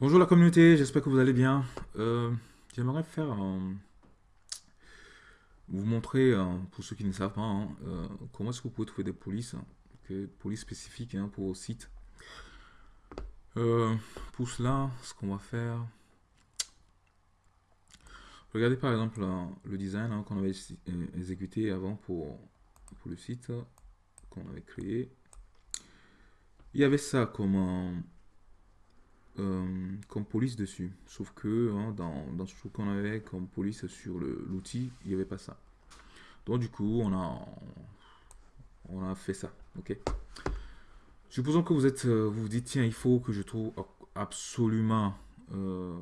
Bonjour la communauté, j'espère que vous allez bien. Euh, J'aimerais faire vous montrer, pour ceux qui ne savent pas, hein, euh, comment est-ce que vous pouvez trouver des polices, hein, que- polices spécifiques hein, pour vos sites. Euh, pour cela, ce qu'on va faire, regardez par exemple le design hein, qu'on avait exécuté avant pour, pour le site qu'on avait créé. Il y avait ça comme un euh, comme police dessus. Sauf que hein, dans, dans ce qu'on avait comme police sur l'outil, il n'y avait pas ça. Donc du coup, on a, on a fait ça. Ok? Supposons que vous êtes, euh, vous vous dites tiens, il faut que je trouve absolument euh,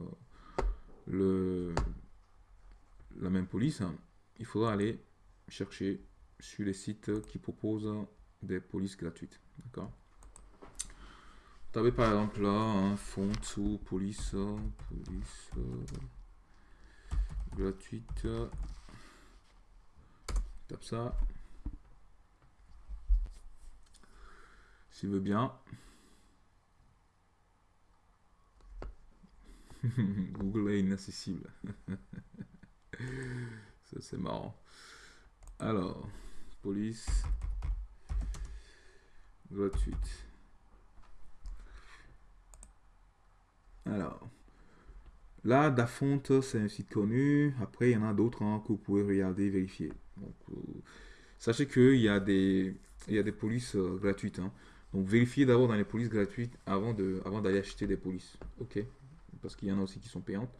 le, la même police. Il faudra aller chercher sur les sites qui proposent des polices gratuites. D'accord? Avez par exemple là un font ou police, police gratuite. Tape ça. S'il veut bien. Google est inaccessible. Ça c'est marrant. Alors, police gratuite. Alors, là, Dafont, c'est un site connu. Après, il y en a d'autres hein, que vous pouvez regarder, vérifier. Donc, euh, sachez qu'il y a des, il y a des polices euh, gratuites. hein. Donc, vérifiez d'abord dans les polices gratuites avant de, avant d'aller acheter des polices. Ok? Parce qu'il y en a aussi qui sont payantes.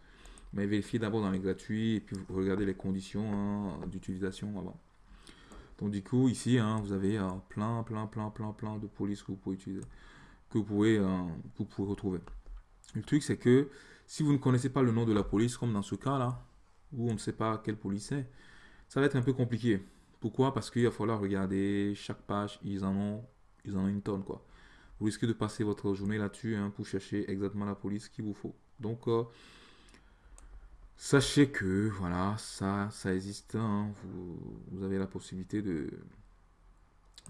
Mais vérifiez d'abord dans les gratuits et puis vous regardez les conditions hein, d'utilisation avant. Donc, du coup, ici, hein, vous avez euh, plein, plein, plein, plein, plein de polices que vous pouvez utiliser, que vous pouvez, euh, que vous pouvez retrouver. Le truc, c'est que si vous ne connaissez pas le nom de la police, comme dans ce cas-là, où on ne sait pas quelle police c'est, ça va être un peu compliqué. Pourquoi? Parce qu'il va falloir regarder chaque page, ils en ont, ils en ont une tonne, quoi. Vous risquez de passer votre journée là-dessus hein, pour chercher exactement la police qu'il vous faut. Donc, euh, sachez que, voilà, ça, existe. hein. Vous, avez la possibilité de...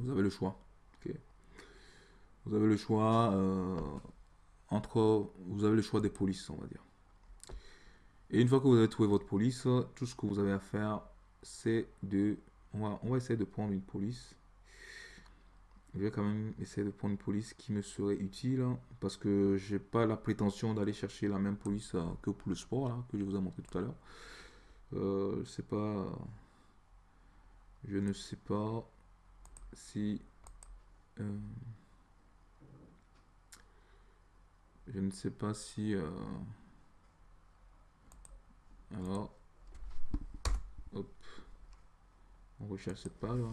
Vous avez le choix. Vous avez le choix... euh, entre, vous avez le choix des polices, on va dire. Et une fois que vous avez trouvé votre police, tout ce que vous avez à faire, c'est de, on va, on va essayer de prendre une police. Je vais quand même essayer de prendre une police qui me serait utile, parce que j'ai pas la prétention d'aller chercher la même police euh, que pour le sport, là, que je vous ai montré tout à l'heure. Euh, je sais pas, je ne sais pas si euh, Je ne sais pas si... euh, Alors... Hop. On recherche cette page. là.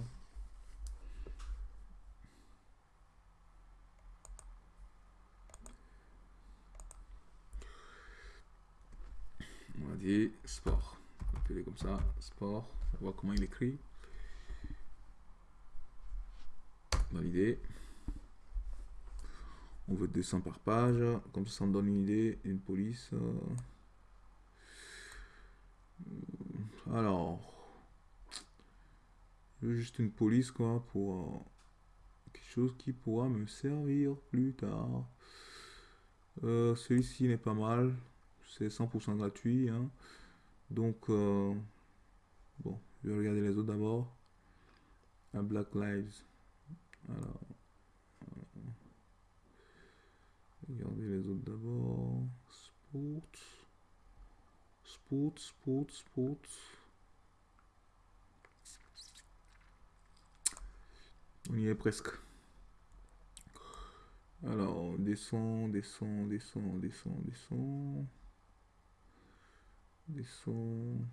On va dire sport. On va appeler comme ça. Sport. On va voir comment il écrit. Valider. On veut 200 par page. Comme ça, ça me donne une idée. Une police. euh. Alors. Juste une police, quoi, pour euh, quelque chose qui pourra me servir plus tard. Euh, Celui-ci n'est pas mal. C'est 100% gratuit. hein. Donc, bon, je vais regarder les autres d'abord. Black Lives. Alors. Regardez les autres d'abord. Sport. Sport, sport, sport. On y est presque. Alors, descend, descend, descend, descend, descend. Descend.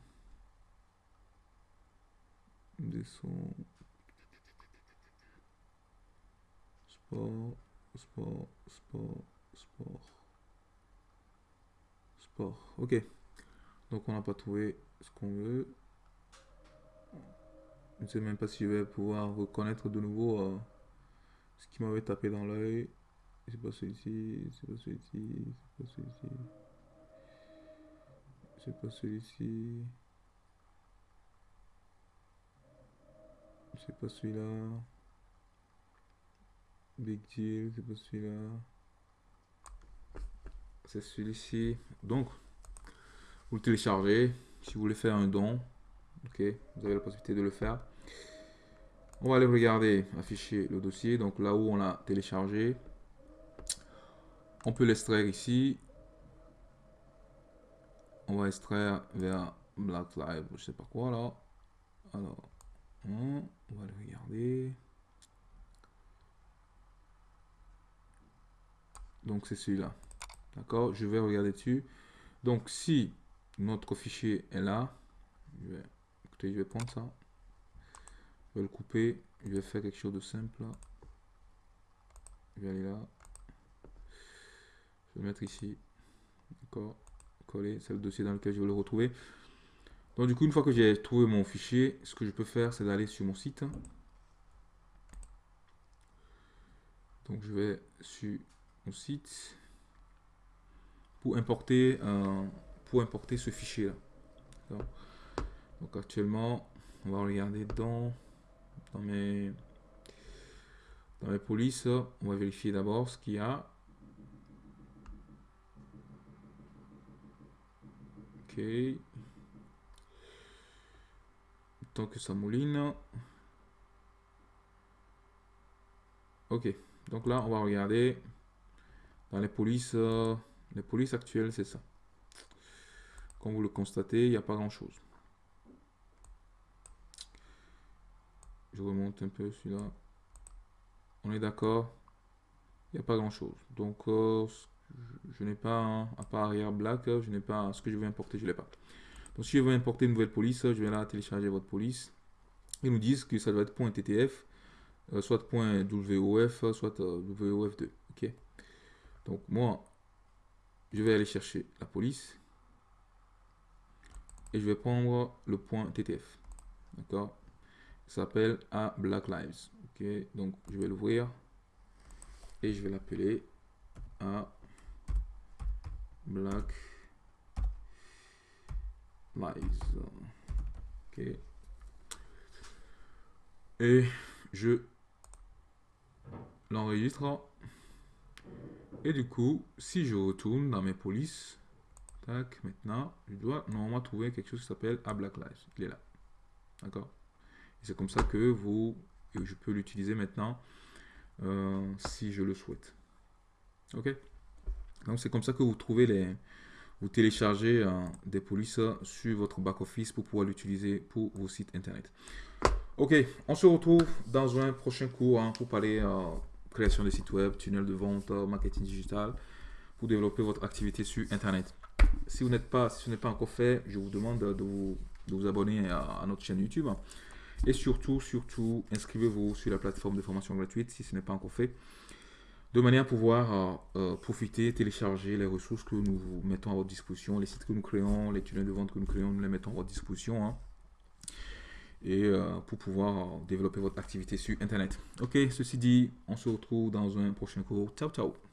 Descend. Sport, sport, sport, sport. Sport. Ok. Donc on n'a pas trouvé ce qu'on veut. Je ne sais même pas si je vais pouvoir reconnaître de nouveau euh, ce qui m'avait tapé dans l'œil. C'est pas celui-ci, c'est pas celui-ci, c'est pas celui-ci. C'est pas celui-ci. C'est pas celui-là. Big deal, c'est pas celui-là. C'est celui-ci. Donc, vous le téléchargez. Si vous voulez faire un don, ok, vous avez la possibilité de le faire. On va aller regarder, afficher le dossier. Donc là où on l'a téléchargé, on peut l'extraire ici. On va extraire vers Black Live, je sais pas quoi là. Alors, on va le regarder. Donc c'est celui-là. D'accord Je vais regarder dessus. Donc si notre fichier est là, je vais, écoutez, je vais prendre ça. Je vais le couper. Je vais faire quelque chose de simple. Je vais aller là. Je vais le mettre ici. D'accord Coller. C'est le dossier dans lequel je vais le retrouver. Donc du coup, une fois que j'ai trouvé mon fichier, ce que je peux faire, c'est d'aller sur mon site. Donc je vais sur mon site pour importer, euh, pour importer ce fichier là. Donc actuellement, on va regarder dans, dans mes dans mes polices, on va vérifier d'abord ce qu'il y a. Ok. Tant que ça mouline. Ok. Donc là, on va regarder dans les polices, euh, les polices actuelles, c'est ça. Comme vous le constatez, il n'y a pas grand chose. Je remonte un peu celui-là. On est d'accord Il n'y a pas grand chose. Donc, euh, je, n'ai pas, à part arrière black, je n'ai pas ce que je veux importer, je ne l'ai pas. Donc, si je veux importer une nouvelle police, je vais là télécharger votre police. Ils nous disent que ça doit être .ttf, euh, soit .wof, soit WOF2. Ok donc moi, je vais aller chercher la police. Et je vais prendre le point TTF. D'accord? S'appelle à Black Lives. Ok? Donc je vais l'ouvrir. Et je vais l'appeler à Black Lives. Ok? Et je l'enregistre et du coup, si je retourne dans mes polices, tac, maintenant, je dois normalement trouver quelque chose qui s'appelle à Black Lives. Il est là. D'accord? C'est comme ça que vous, je peux l'utiliser maintenant euh, si je le souhaite. Ok? Donc c'est comme ça que vous trouvez les, vous téléchargez euh, des polices sur votre back-office pour pouvoir l'utiliser pour vos sites internet. Ok, on se retrouve dans un prochain cours hein, pour parler euh, création de sites web, tunnel de vente, marketing digital, pour développer votre activité sur Internet. Si, vous n'êtes pas, si ce n'est pas encore fait, je vous demande de vous, de vous abonner à, notre chaîne YouTube. Et surtout, surtout, inscrivez-vous sur la plateforme de formation gratuite si ce n'est pas encore fait, de manière à pouvoir euh, euh, profiter, télécharger les ressources que nous mettons à votre disposition, les sites que nous créons, les tunnels de vente que nous créons, nous les mettons à votre disposition. Hein et euh, pour pouvoir développer votre activité sur Internet. Ok, ceci dit, on se retrouve dans un prochain cours. Ciao, ciao